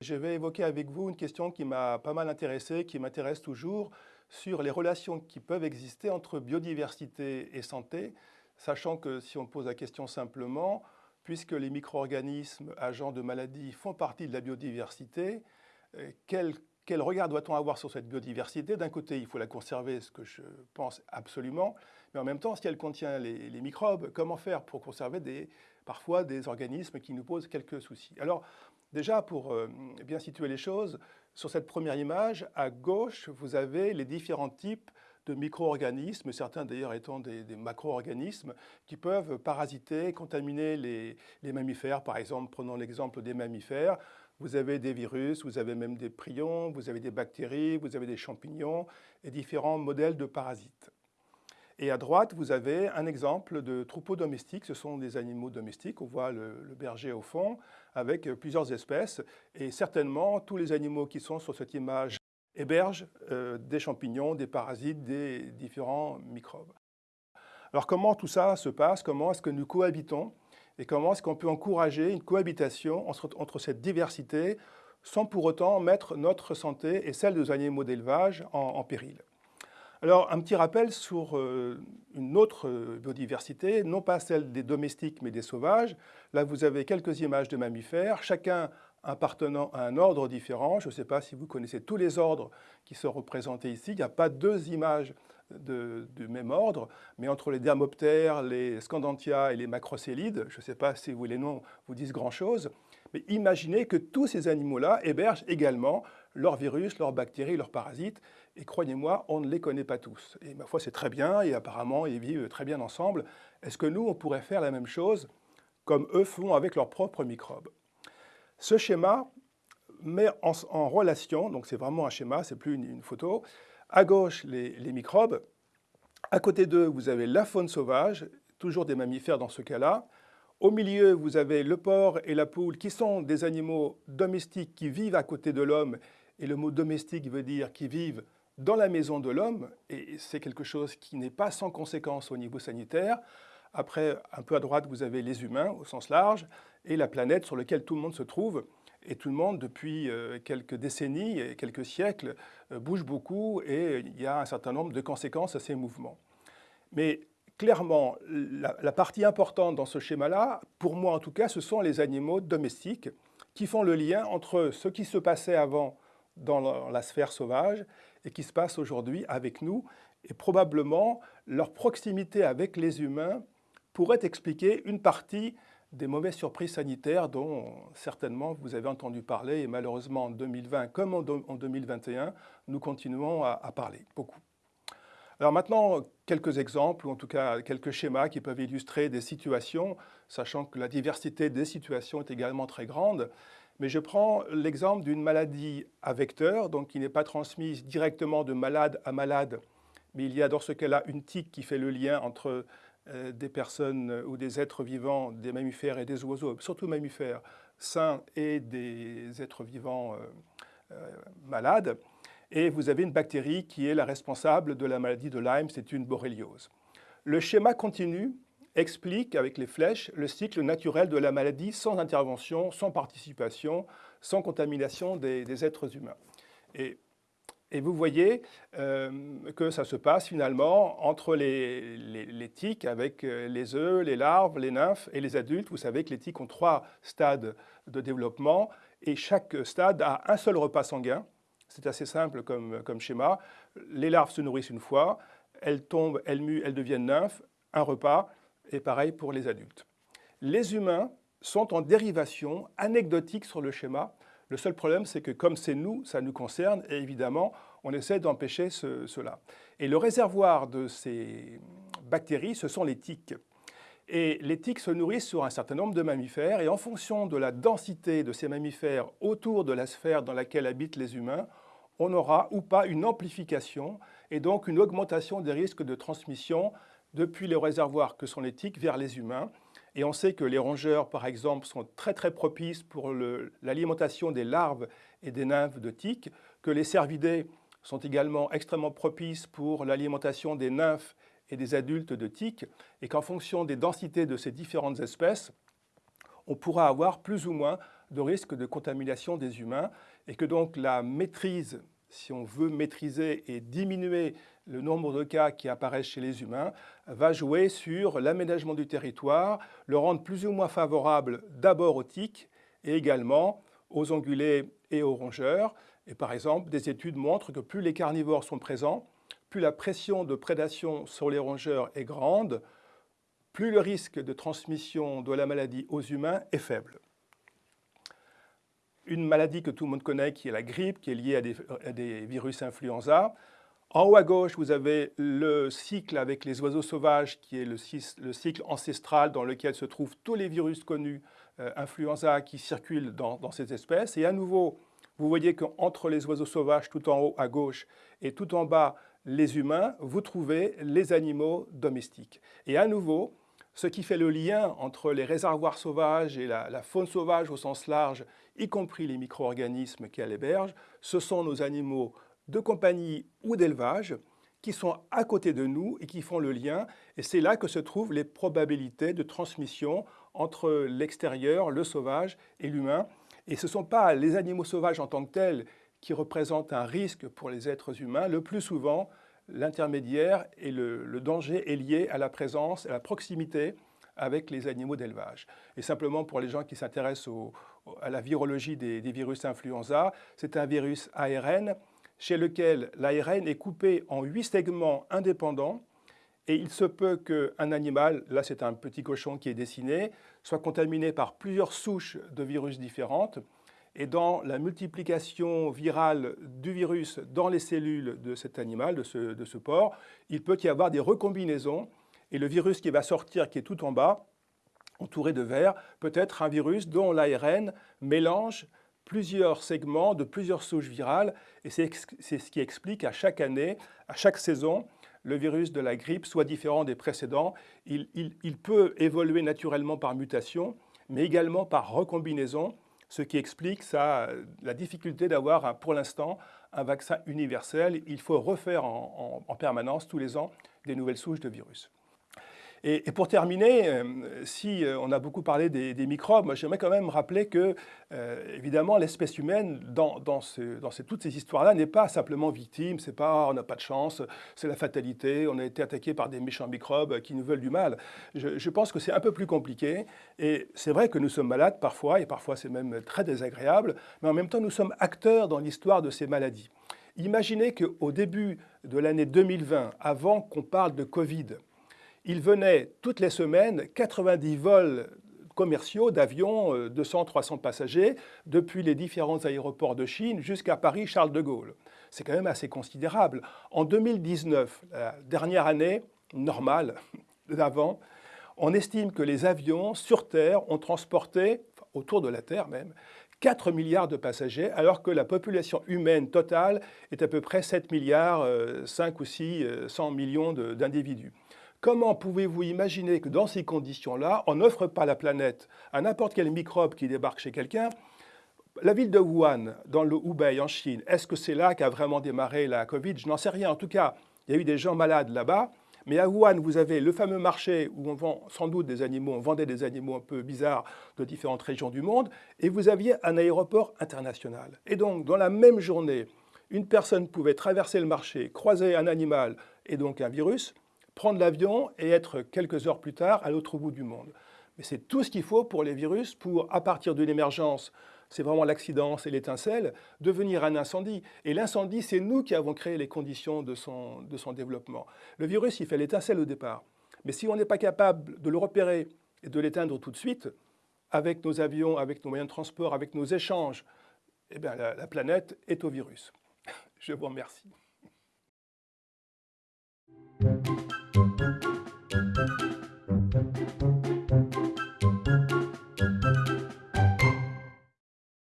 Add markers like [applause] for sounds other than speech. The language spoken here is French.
Je vais évoquer avec vous une question qui m'a pas mal intéressé, qui m'intéresse toujours, sur les relations qui peuvent exister entre biodiversité et santé, sachant que si on pose la question simplement, puisque les micro-organismes agents de maladies font partie de la biodiversité, euh, quel, regard doit-on avoir sur cette biodiversité? D'un côté, il faut la conserver, ce que je pense absolument, mais en même temps, si elle contient les, microbes, comment faire pour conserver parfois des organismes qui nous posent quelques soucis? Alors, déjà, pour euh, bien situer les choses, sur cette première image, à gauche, vous avez les différents types de micro-organismes, certains d'ailleurs étant des, macro-organismes, qui peuvent parasiter, contaminer les, mammifères. Par exemple, prenons l'exemple des mammifères, vous avez des virus, vous avez même des prions, vous avez des bactéries, vous avez des champignons et différents modèles de parasites. Et à droite, vous avez un exemple de troupeau domestique. Ce sont des animaux domestiques. On voit le, berger au fond avec plusieurs espèces. Et certainement, tous les animaux qui sont sur cette image héberge euh, des champignons, des parasites, des différents microbes. Alors comment tout ça se passe? Comment est-ce que nous cohabitons Et comment est-ce qu'on peut encourager une cohabitation entre, cette diversité sans pour autant mettre notre santé et celle des animaux d'élevage en, péril? Alors, un petit rappel sur euh, une autre euh, biodiversité, non pas celle des domestiques, mais des sauvages. Là, vous avez quelques images de mammifères, chacun appartenant à un ordre différent. Je ne sais pas si vous connaissez tous les ordres qui sont représentés ici. Il n'y a pas deux images du même ordre, mais entre les dermoptères, les scandantia et les macrocélides, je ne sais pas si vous, les noms vous disent grand-chose, mais imaginez que tous ces animaux-là hébergent également leurs virus, leurs bactéries, leurs parasites, et croyez-moi, on ne les connaît pas tous. Et ma foi, c'est très bien, et apparemment, ils vivent très bien ensemble. Est-ce que nous, on pourrait faire la même chose comme eux font avec leurs propres microbes? Ce schéma met en, relation, donc c'est vraiment un schéma, c'est plus une, photo, à gauche les, microbes, à côté d'eux vous avez la faune sauvage, toujours des mammifères dans ce cas-là, au milieu vous avez le porc et la poule qui sont des animaux domestiques qui vivent à côté de l'homme, et le mot domestique veut dire qui vivent dans la maison de l'homme, et c'est quelque chose qui n'est pas sans conséquence au niveau sanitaire. Après, un peu à droite, vous avez les humains au sens large, et la planète sur laquelle tout le monde se trouve. Et tout le monde, depuis euh, quelques décennies et quelques siècles, euh, bouge beaucoup et il y a un certain nombre de conséquences à ces mouvements. Mais clairement, la, partie importante dans ce schéma-là, pour moi en tout cas, ce sont les animaux domestiques qui font le lien entre ce qui se passait avant dans la sphère sauvage et qui se passe aujourd'hui avec nous, et probablement leur proximité avec les humains pourrait expliquer une partie des mauvaises surprises sanitaires dont certainement vous avez entendu parler et malheureusement en 2020 comme en 2021, nous continuons à, parler beaucoup. Alors maintenant, quelques exemples, ou en tout cas quelques schémas qui peuvent illustrer des situations, sachant que la diversité des situations est également très grande. Mais je prends l'exemple d'une maladie à vecteur, donc qui n'est pas transmise directement de malade à malade, mais il y a dans ce cas-là une tique qui fait le lien entre des personnes ou des êtres vivants, des mammifères et des oiseaux, surtout mammifères, sains et des êtres vivants euh, euh, malades. Et vous avez une bactérie qui est la responsable de la maladie de Lyme, c'est une borréliose. Le schéma continu explique, avec les flèches, le cycle naturel de la maladie sans intervention, sans participation, sans contamination des, êtres humains. Et vous voyez euh, que ça se passe finalement entre les, tiques avec euh, les œufs, les larves, les nymphes et les adultes. Vous savez que les tiques ont trois stades de développement et chaque stade a un seul repas sanguin. C'est assez simple comme, comme, schéma. Les larves se nourrissent une fois, elles tombent, elles muent, elles deviennent nymphes, un repas, et pareil pour les adultes. Les humains sont en dérivation anecdotique sur le schéma le seul problème, c'est que comme c'est nous, ça nous concerne, et évidemment, on essaie d'empêcher cela. Et le réservoir de ces bactéries, ce sont les tiques. Et les tiques se nourrissent sur un certain nombre de mammifères, et en fonction de la densité de ces mammifères autour de la sphère dans laquelle habitent les humains, on aura ou pas une amplification, et donc une augmentation des risques de transmission depuis les réservoirs que sont les tiques vers les humains. Et on sait que les rongeurs, par exemple, sont très très propices pour l'alimentation des larves et des nymphes de tiques, que les cervidés sont également extrêmement propices pour l'alimentation des nymphes et des adultes de tiques, et qu'en fonction des densités de ces différentes espèces, on pourra avoir plus ou moins de risque de contamination des humains, et que donc la maîtrise, si on veut maîtriser et diminuer le nombre de cas qui apparaissent chez les humains, va jouer sur l'aménagement du territoire, le rendre plus ou moins favorable d'abord aux tiques et également aux ongulés et aux rongeurs. Et par exemple, des études montrent que plus les carnivores sont présents, plus la pression de prédation sur les rongeurs est grande, plus le risque de transmission de la maladie aux humains est faible. Une maladie que tout le monde connaît, qui est la grippe, qui est liée à des, virus influenza. En haut à gauche, vous avez le cycle avec les oiseaux sauvages, qui est le, cycle ancestral dans lequel se trouvent tous les virus connus euh, influenza qui circulent dans, ces espèces. Et à nouveau, vous voyez qu'entre les oiseaux sauvages tout en haut à gauche et tout en bas les humains, vous trouvez les animaux domestiques. Et à nouveau, ce qui fait le lien entre les réservoirs sauvages et la, faune sauvage au sens large, y compris les micro-organismes qu'elle héberge, ce sont nos animaux de compagnie ou d'élevage qui sont à côté de nous et qui font le lien. Et c'est là que se trouvent les probabilités de transmission entre l'extérieur, le sauvage et l'humain. Et ce ne sont pas les animaux sauvages en tant que tels qui représentent un risque pour les êtres humains. Le plus souvent, l'intermédiaire et le, danger est lié à la présence, à la proximité avec les animaux d'élevage. Et simplement pour les gens qui s'intéressent à la virologie des virus influenza, c'est un virus ARN chez lequel l'ARN est coupé en huit segments indépendants et il se peut qu'un animal, là c'est un petit cochon qui est dessiné, soit contaminé par plusieurs souches de virus différentes et dans la multiplication virale du virus dans les cellules de cet animal, de ce, porc, il peut y avoir des recombinaisons et le virus qui va sortir, qui est tout en bas, entouré de vert, peut être un virus dont l'ARN mélange plusieurs segments de plusieurs souches virales et c'est ce qui explique à chaque année, à chaque saison, le virus de la grippe soit différent des précédents. Il, il peut évoluer naturellement par mutation, mais également par recombinaison ce qui explique la difficulté d'avoir pour l'instant un vaccin universel. Il faut refaire en, permanence, tous les ans, des nouvelles souches de virus. Et, pour terminer, euh, si euh, on a beaucoup parlé des, microbes, j'aimerais quand même rappeler que, euh, évidemment, l'espèce humaine, dans, toutes ces histoires-là, n'est pas simplement victime, c'est pas on n'a pas de chance, c'est la fatalité, on a été attaqué par des méchants microbes qui nous veulent du mal. Je, je pense que c'est un peu plus compliqué, et c'est vrai que nous sommes malades parfois, et parfois c'est même très désagréable, mais en même temps, nous sommes acteurs dans l'histoire de ces maladies. Imaginez qu'au début de l'année 2020, avant qu'on parle de Covid, il venait toutes les semaines 90 vols commerciaux d'avions, 200-300 euh, passagers, depuis les différents aéroports de Chine jusqu'à Paris-Charles de Gaulle. C'est quand même assez considérable. En 2019, la dernière année normale [laughs] d'avant, on estime que les avions sur Terre ont transporté, autour de la Terre même, 4 milliards de passagers, alors que la population humaine totale est à peu près 7 milliards, 5 euh, ou 6, 100 euh, millions d'individus. Comment pouvez-vous imaginer que dans ces conditions-là, on n'offre pas la planète à n'importe quel microbe qui débarque chez quelqu'un? La ville de Wuhan, dans le Hubei, en Chine, est-ce que c'est là qu'a vraiment démarré la Covid? Je n'en sais rien. En tout cas, il y a eu des gens malades là-bas. Mais à Wuhan, vous avez le fameux marché où on vend sans doute des animaux, on vendait des animaux un peu bizarres de différentes régions du monde, et vous aviez un aéroport international. Et donc, dans la même journée, une personne pouvait traverser le marché, croiser un animal et donc un virus, prendre l'avion et être quelques heures plus tard à l'autre bout du monde. Mais c'est tout ce qu'il faut pour les virus pour, à partir d'une émergence, c'est vraiment l'accident, c'est l'étincelle, devenir un incendie. Et l'incendie, c'est nous qui avons créé les conditions de son, de son développement. Le virus, il fait l'étincelle au départ. Mais si on n'est pas capable de le repérer et de l'éteindre tout de suite, avec nos avions, avec nos moyens de transport, avec nos échanges, eh bien, la, la planète est au virus. [laughs] Je vous remercie.